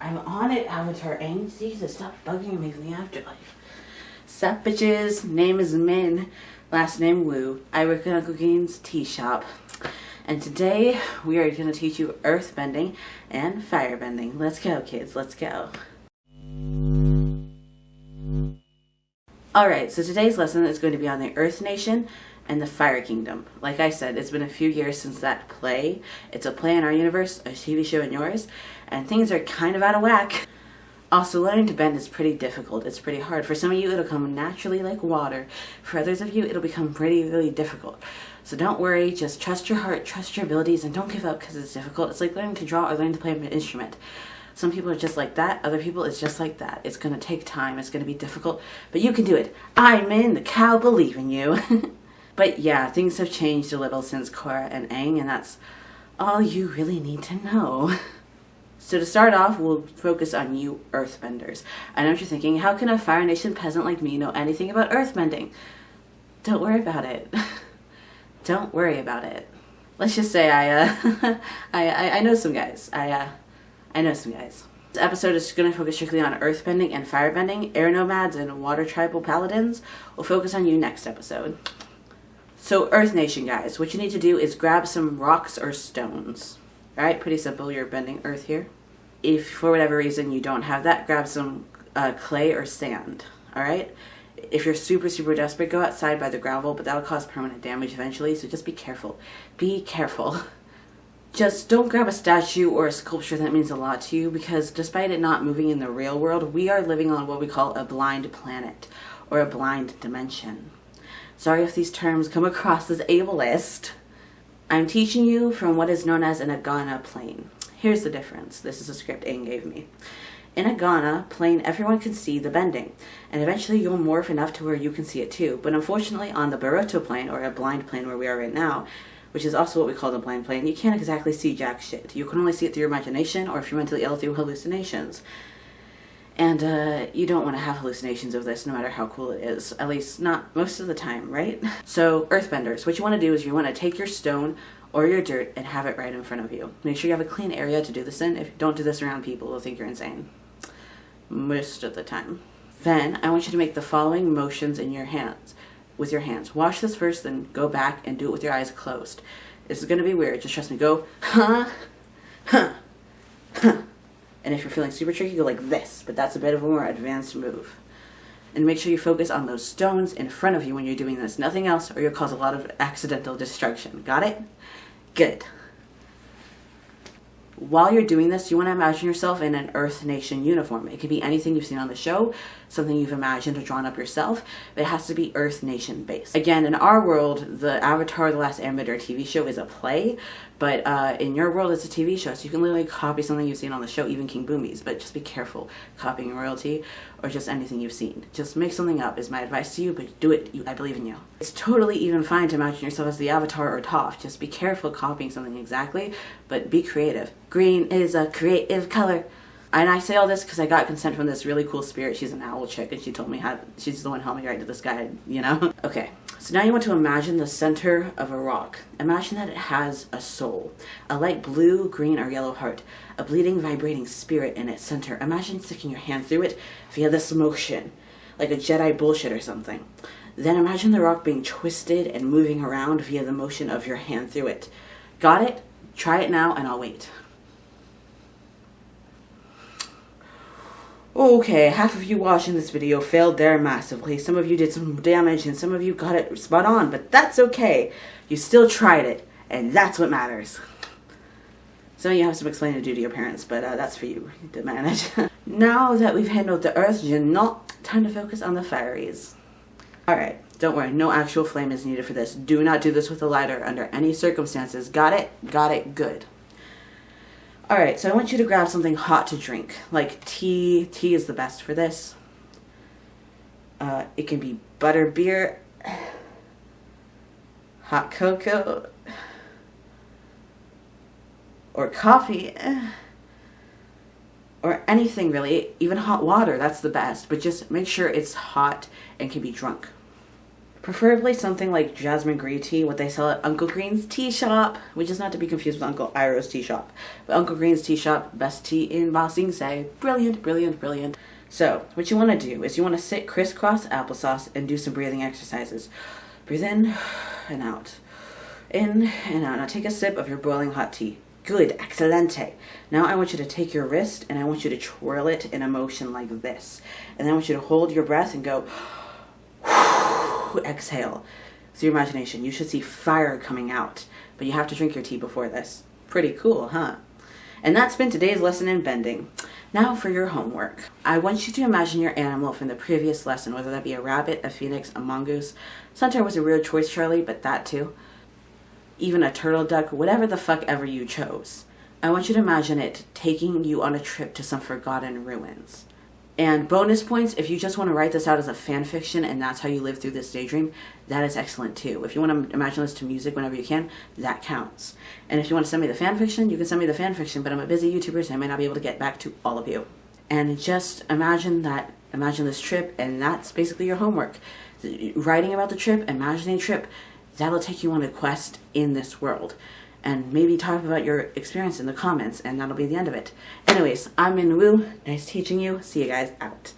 I'm on it, Avatar Aang. Jesus, stop bugging me in the afterlife. Sup, bitches? Name is Min. Last name Wu. I work at Uncle Gaines tea shop. And today we are going to teach you earth bending and fire bending. Let's go, kids. Let's go. Alright, so today's lesson is going to be on the Earth Nation and the Fire Kingdom. Like I said, it's been a few years since that play. It's a play in our universe, a TV show in yours, and things are kind of out of whack. Also, learning to bend is pretty difficult. It's pretty hard. For some of you, it'll come naturally like water. For others of you, it'll become pretty, really difficult. So don't worry, just trust your heart, trust your abilities, and don't give up because it's difficult. It's like learning to draw or learning to play an instrument. Some people are just like that. Other people, it's just like that. It's going to take time. It's going to be difficult. But you can do it. I'm in. The cow believe in you. but yeah, things have changed a little since Korra and Aang. And that's all you really need to know. So to start off, we'll focus on you earthbenders. I know what you're thinking, how can a Fire Nation peasant like me know anything about earthbending? Don't worry about it. Don't worry about it. Let's just say I, uh, I, I, I know some guys. I, uh, I know some guys. This episode is going to focus strictly on earthbending and firebending. Air nomads and water tribal paladins will focus on you next episode. So Earth Nation guys, what you need to do is grab some rocks or stones. Alright, pretty simple, you're bending earth here. If for whatever reason you don't have that, grab some uh, clay or sand. Alright? If you're super, super desperate, go outside by the gravel, but that'll cause permanent damage eventually, so just be careful. Be careful. just don't grab a statue or a sculpture that means a lot to you because despite it not moving in the real world, we are living on what we call a blind planet or a blind dimension. Sorry if these terms come across as ableist. I'm teaching you from what is known as an Agana plane. Here's the difference. This is a script Aang gave me. In a Agana plane, everyone can see the bending, and eventually you'll morph enough to where you can see it too. But unfortunately, on the Baroto plane, or a blind plane where we are right now, which is also what we call the blind plane, you can't exactly see jack shit. You can only see it through your imagination or if you're mentally ill through hallucinations. And uh, you don't want to have hallucinations of this no matter how cool it is. At least not most of the time, right? So earthbenders, what you want to do is you want to take your stone or your dirt and have it right in front of you. Make sure you have a clean area to do this in. If you don't do this around people, they'll think you're insane. Most of the time. Then I want you to make the following motions in your hands with your hands. Wash this first, then go back and do it with your eyes closed. This is going to be weird. Just trust me. Go, huh, huh, huh. And if you're feeling super tricky, go like this. But that's a bit of a more advanced move. And make sure you focus on those stones in front of you when you're doing this. Nothing else, or you'll cause a lot of accidental destruction. Got it? Good while you're doing this, you want to imagine yourself in an Earth Nation uniform. It could be anything you've seen on the show, something you've imagined or drawn up yourself, but it has to be Earth Nation based. Again, in our world, the Avatar The Last Airbender TV show is a play, but uh, in your world, it's a TV show, so you can literally copy something you've seen on the show, even King Bumi's, but just be careful copying royalty or just anything you've seen. Just make something up is my advice to you, but do it. I believe in you. It's totally even fine to imagine yourself as the Avatar or Toph. Just be careful copying something exactly, but be creative. Green is a creative color. And I say all this because I got consent from this really cool spirit. She's an owl chick, and she told me how. She's the one helping me write to this guy. You know. okay. So now you want to imagine the center of a rock. Imagine that it has a soul, a light blue, green, or yellow heart, a bleeding, vibrating spirit in its center. Imagine sticking your hand through it via this motion, like a Jedi bullshit or something. Then imagine the rock being twisted and moving around via the motion of your hand through it. Got it? Try it now and I'll wait. Okay, half of you watching this video failed there massively. Some of you did some damage and some of you got it spot on, but that's okay. You still tried it, and that's what matters. Some of you have some explaining to do to your parents, but uh, that's for you to manage. now that we've handled the earth, you're not time to focus on the fairies. Alright, don't worry, no actual flame is needed for this. Do not do this with a lighter under any circumstances. Got it? Got it? Good. Alright, so I want you to grab something hot to drink, like tea. Tea is the best for this. Uh, it can be butter beer, hot cocoa, or coffee, or anything really, even hot water, that's the best. But just make sure it's hot and can be drunk Preferably something like jasmine green tea, what they sell at Uncle Green's Tea Shop, which is not to be confused with Uncle Iroh's Tea Shop. But Uncle Green's Tea Shop, best tea in Ba Sing Se. Brilliant, brilliant, brilliant. So, what you want to do is you want to sit crisscross applesauce and do some breathing exercises. Breathe in and out. In and out. Now take a sip of your boiling hot tea. Good, excelente. Now I want you to take your wrist and I want you to twirl it in a motion like this. And then I want you to hold your breath and go, exhale. So your imagination, you should see fire coming out, but you have to drink your tea before this. Pretty cool, huh? And that's been today's lesson in bending. Now for your homework. I want you to imagine your animal from the previous lesson, whether that be a rabbit, a phoenix, a mongoose. Centaur was a weird choice, Charlie, but that too. Even a turtle duck, whatever the fuck ever you chose. I want you to imagine it taking you on a trip to some forgotten ruins. And bonus points, if you just want to write this out as a fan fiction and that's how you live through this daydream, that is excellent too. If you want to imagine this to music whenever you can, that counts. And if you want to send me the fan fiction, you can send me the fan fiction, but I'm a busy YouTuber, so I may not be able to get back to all of you. And just imagine that, imagine this trip, and that's basically your homework. Writing about the trip, imagining the trip, that'll take you on a quest in this world and maybe talk about your experience in the comments and that'll be the end of it. Anyways, I'm Min Woo. Nice teaching you. See you guys out.